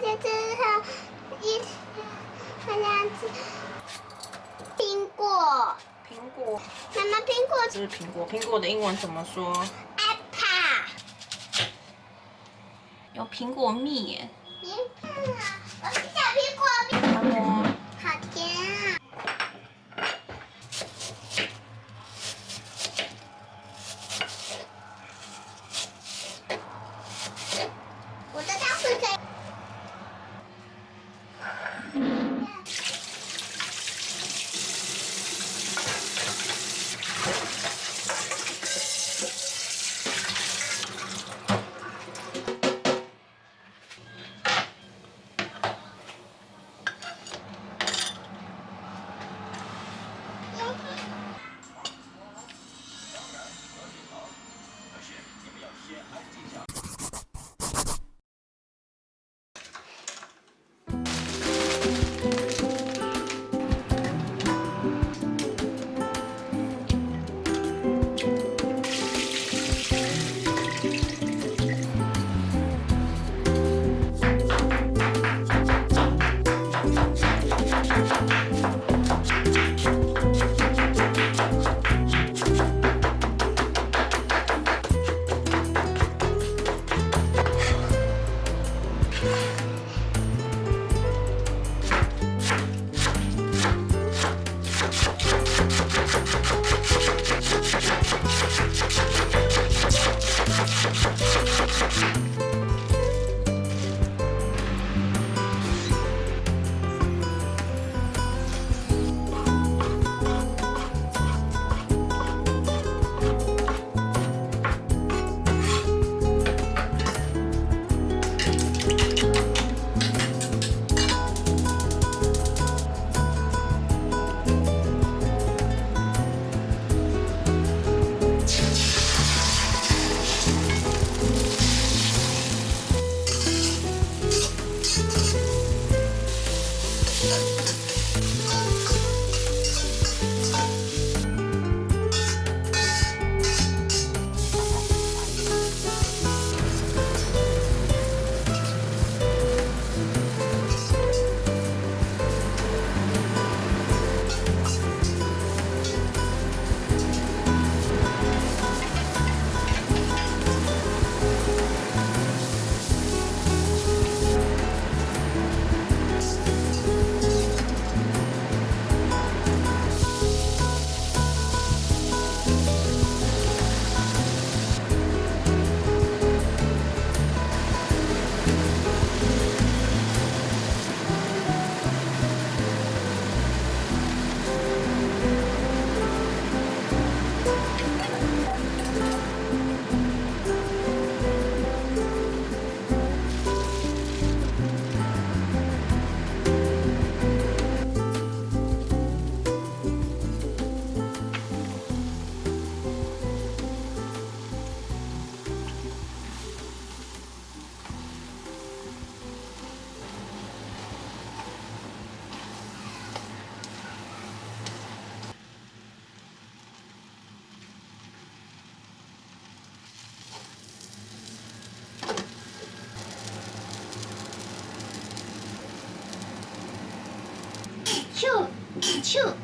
吃一，我吃苹果。苹果。苹果。苹果，苹果的英文怎么说？Apple。有苹果蜜耶。苹果，我是小苹果。チューチューは